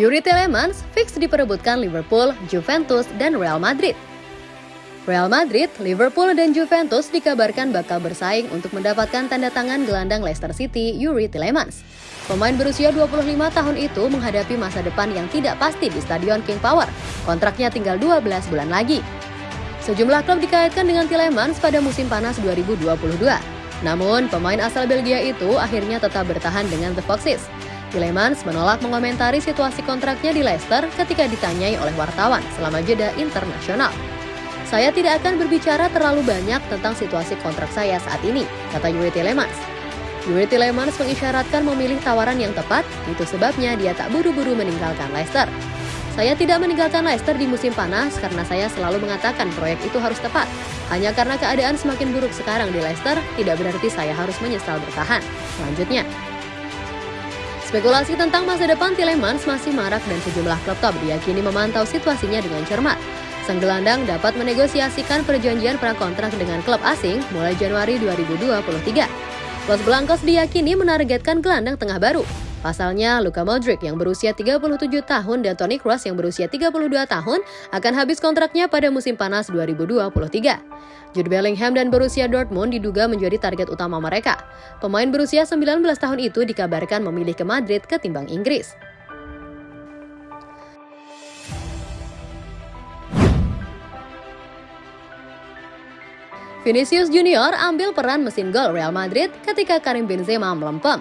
Yuri Telemans fix diperebutkan Liverpool, Juventus, dan Real Madrid. Real Madrid, Liverpool, dan Juventus dikabarkan bakal bersaing untuk mendapatkan tanda tangan gelandang Leicester City, Yuri Telemans. Pemain berusia 25 tahun itu menghadapi masa depan yang tidak pasti di Stadion King Power. Kontraknya tinggal 12 bulan lagi. Sejumlah klub dikaitkan dengan Tillemans pada musim panas 2022. Namun, pemain asal Belgia itu akhirnya tetap bertahan dengan The Foxes. Tillemans menolak mengomentari situasi kontraknya di Leicester ketika ditanyai oleh wartawan selama jeda internasional. Saya tidak akan berbicara terlalu banyak tentang situasi kontrak saya saat ini, kata Yuri Tillemans. Yuri Tillemans mengisyaratkan memilih tawaran yang tepat, itu sebabnya dia tak buru-buru meninggalkan Leicester. Saya tidak meninggalkan Leicester di musim panas karena saya selalu mengatakan proyek itu harus tepat. Hanya karena keadaan semakin buruk sekarang di Leicester, tidak berarti saya harus menyesal bertahan. Selanjutnya, Spekulasi tentang masa depan Tillemans masih marak dan sejumlah klub top diyakini memantau situasinya dengan cermat. Sang gelandang dapat menegosiasikan perjanjian prakontrak dengan klub asing mulai Januari 2023. Los Blancos diyakini menargetkan gelandang tengah baru. Pasalnya, Luka Modric yang berusia 37 tahun dan Toni Kroos yang berusia 32 tahun akan habis kontraknya pada musim panas 2023. Jude Bellingham dan Borussia Dortmund diduga menjadi target utama mereka. Pemain berusia 19 tahun itu dikabarkan memilih ke Madrid ketimbang Inggris. Vinicius Junior ambil peran mesin gol Real Madrid ketika Karim Benzema melempem.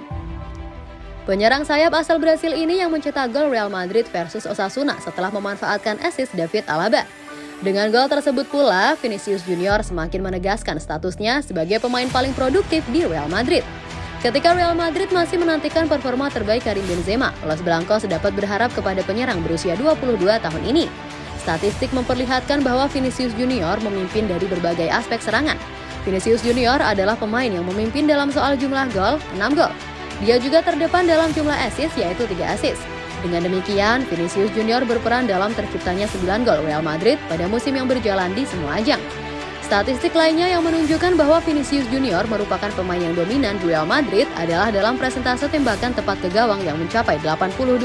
Penyerang sayap asal Brasil ini yang mencetak gol Real Madrid versus Osasuna setelah memanfaatkan assist David Alaba. Dengan gol tersebut pula, Vinicius Junior semakin menegaskan statusnya sebagai pemain paling produktif di Real Madrid. Ketika Real Madrid masih menantikan performa terbaik Karim Benzema, Los Blancos dapat berharap kepada penyerang berusia 22 tahun ini. Statistik memperlihatkan bahwa Vinicius Junior memimpin dari berbagai aspek serangan. Vinicius Junior adalah pemain yang memimpin dalam soal jumlah gol, 6 gol. Dia juga terdepan dalam jumlah assist yaitu 3 assist. Dengan demikian, Vinicius Junior berperan dalam terciptanya 9 gol Real Madrid pada musim yang berjalan di semua ajang. Statistik lainnya yang menunjukkan bahwa Vinicius Junior merupakan pemain yang dominan di Real Madrid adalah dalam presentase tembakan tepat ke gawang yang mencapai 82%.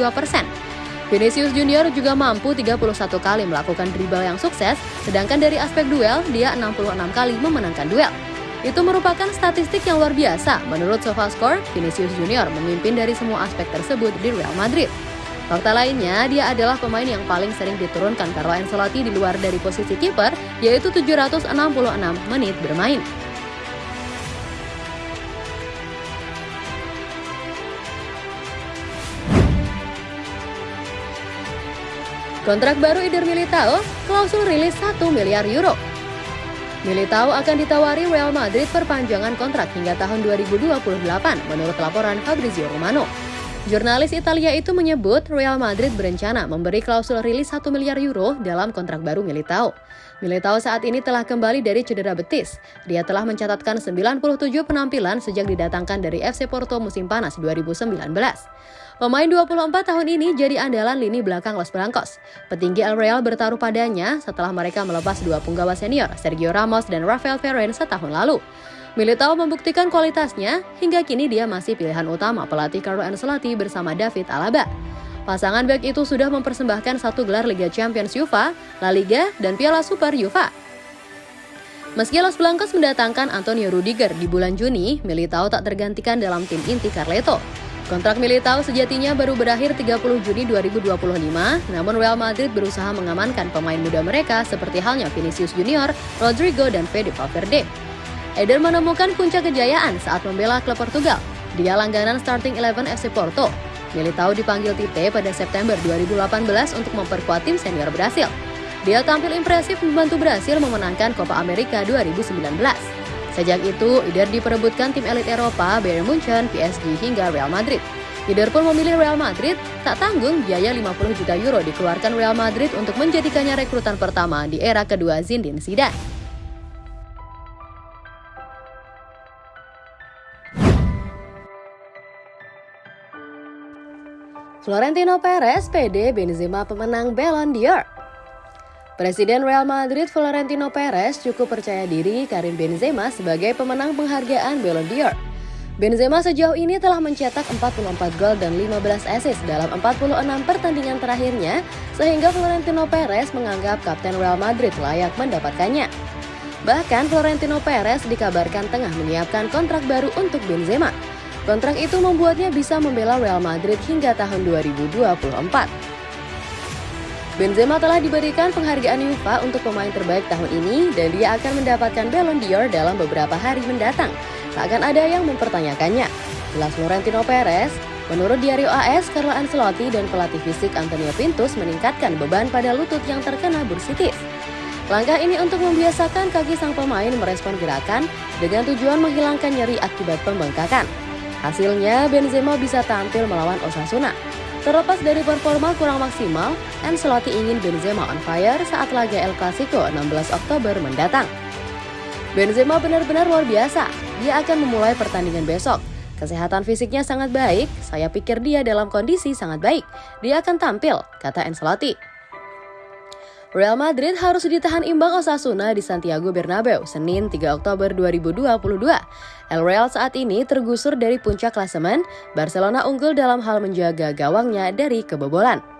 Vinicius Junior juga mampu 31 kali melakukan dribble yang sukses, sedangkan dari aspek duel, dia 66 kali memenangkan duel. Itu merupakan statistik yang luar biasa. Menurut SofaScore, Vinicius Junior memimpin dari semua aspek tersebut di Real Madrid. Fakta lainnya, dia adalah pemain yang paling sering diturunkan Carlo Ancelotti di luar dari posisi kiper, yaitu 766 menit bermain. Kontrak baru Eder Militao, klausul rilis 1 miliar euro. Militao akan ditawari Real Madrid perpanjangan kontrak hingga tahun 2028 menurut laporan Fabrizio Romano. Jurnalis Italia itu menyebut Real Madrid berencana memberi klausul rilis 1 miliar euro dalam kontrak baru Militao. Militao saat ini telah kembali dari cedera betis. Dia telah mencatatkan 97 penampilan sejak didatangkan dari FC Porto musim panas 2019. Pemain 24 tahun ini jadi andalan lini belakang Los Blancos. Petinggi El Real bertaruh padanya setelah mereka melepas dua punggawa senior, Sergio Ramos dan Rafael Varane setahun lalu. Militao membuktikan kualitasnya, hingga kini dia masih pilihan utama pelatih Carlo Ancelotti bersama David Alaba. Pasangan back itu sudah mempersembahkan satu gelar Liga Champions UEFA, La Liga, dan Piala Super UEFA. Meski Los Blancos mendatangkan Antonio Rudiger di bulan Juni, Militao tak tergantikan dalam tim inti Carleto. Kontrak Militao sejatinya baru berakhir 30 Juni 2025, namun Real Madrid berusaha mengamankan pemain muda mereka seperti halnya Vinicius Junior, Rodrigo, dan Fede Valverde. Eder menemukan puncak kejayaan saat membela klub Portugal. Dia langganan starting 11 FC Porto. Militao dipanggil Tite pada September 2018 untuk memperkuat tim senior Brasil. Dia tampil impresif membantu Brasil memenangkan Copa America 2019. Sejak itu, Eder diperebutkan tim elit Eropa, Bayern Munchen, PSG hingga Real Madrid. Eder pun memilih Real Madrid, tak tanggung biaya 50 juta euro dikeluarkan Real Madrid untuk menjadikannya rekrutan pertama di era kedua Zinedine Zidane. Florentino Perez PD Benzema pemenang Ballon d'Or. Presiden Real Madrid Florentino Perez cukup percaya diri Karim Benzema sebagai pemenang penghargaan Ballon d'Or. Benzema sejauh ini telah mencetak 44 gol dan 15 assist dalam 46 pertandingan terakhirnya, sehingga Florentino Perez menganggap Kapten Real Madrid layak mendapatkannya. Bahkan Florentino Perez dikabarkan tengah menyiapkan kontrak baru untuk Benzema. Kontrak itu membuatnya bisa membela Real Madrid hingga tahun 2024. Benzema telah diberikan penghargaan UEFA untuk pemain terbaik tahun ini dan dia akan mendapatkan Ballon d'Or dalam beberapa hari mendatang. Tak akan ada yang mempertanyakannya. Jelas Florentino Perez, menurut Diario AS, Carlo Ancelotti dan pelatih fisik Antonio Pintus meningkatkan beban pada lutut yang terkena bursitis. Langkah ini untuk membiasakan kaki sang pemain merespon gerakan dengan tujuan menghilangkan nyeri akibat pembengkakan. Hasilnya, Benzema bisa tampil melawan Osasuna. Terlepas dari performa kurang maksimal, Ancelotti ingin Benzema on fire saat laga El Clasico 16 Oktober mendatang. Benzema benar-benar luar biasa. Dia akan memulai pertandingan besok. Kesehatan fisiknya sangat baik, saya pikir dia dalam kondisi sangat baik. Dia akan tampil, kata Ancelotti. Real Madrid harus ditahan imbang Osasuna di Santiago Bernabeu Senin 3 Oktober 2022. El Real saat ini tergusur dari puncak klasemen, Barcelona unggul dalam hal menjaga gawangnya dari kebobolan.